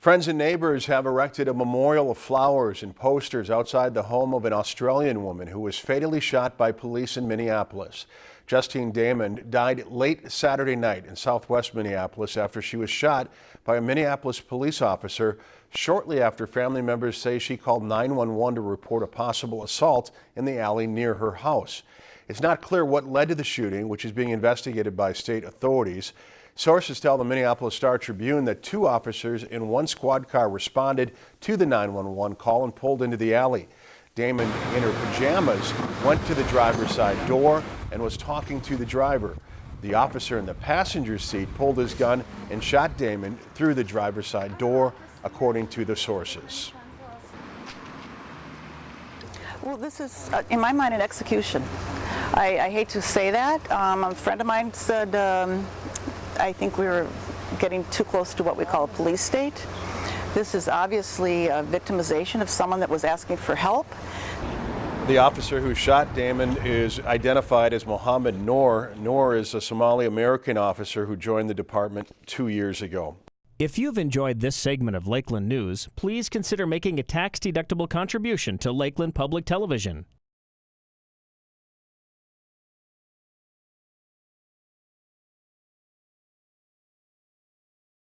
Friends and neighbors have erected a memorial of flowers and posters outside the home of an Australian woman who was fatally shot by police in Minneapolis. Justine Damond died late Saturday night in southwest Minneapolis after she was shot by a Minneapolis police officer shortly after family members say she called 911 to report a possible assault in the alley near her house. It's not clear what led to the shooting, which is being investigated by state authorities. Sources tell the Minneapolis Star Tribune that two officers in one squad car responded to the 911 call and pulled into the alley. Damond, in her pajamas, went to the driver's side door and was talking to the driver. The officer in the passenger seat pulled his gun and shot Damond through the driver's side door, according to the sources. Well, this is, uh, in my mind, an execution. I, I hate to say that. Um, a friend of mine said um, I think we were getting too close to what we call a police state. This is obviously a victimization of someone that was asking for help. The officer who shot Damond is identified as Mohamed Noor. Noor is a Somali American officer who joined the department two years ago. If you've enjoyed this segment of Lakeland News, please consider making a tax-deductible contribution to Lakeland Public Television.